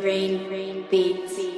rain, rain, beats.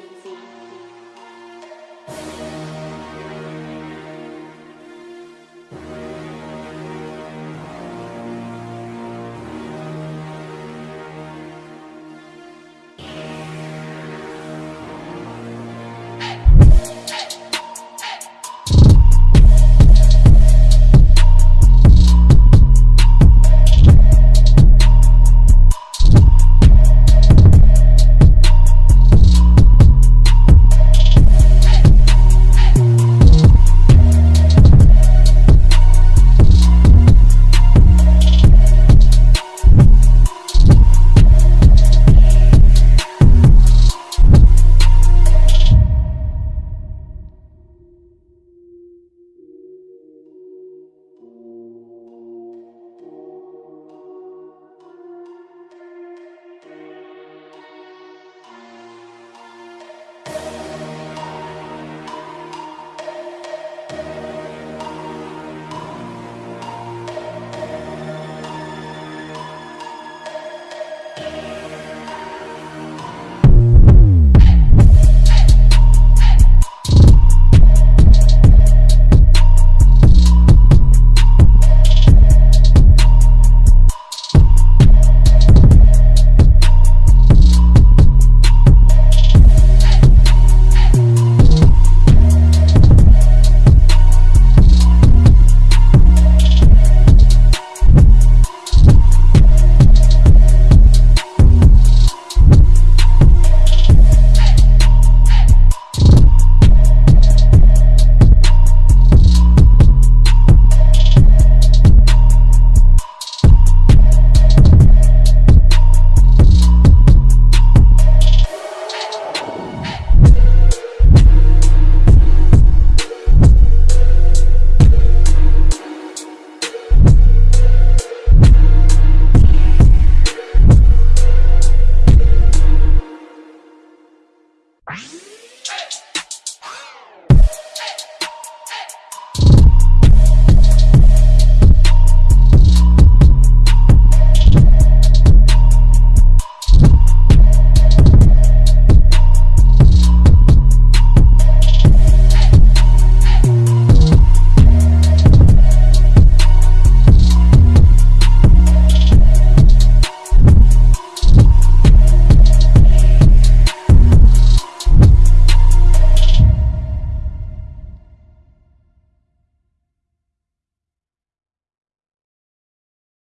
Bye.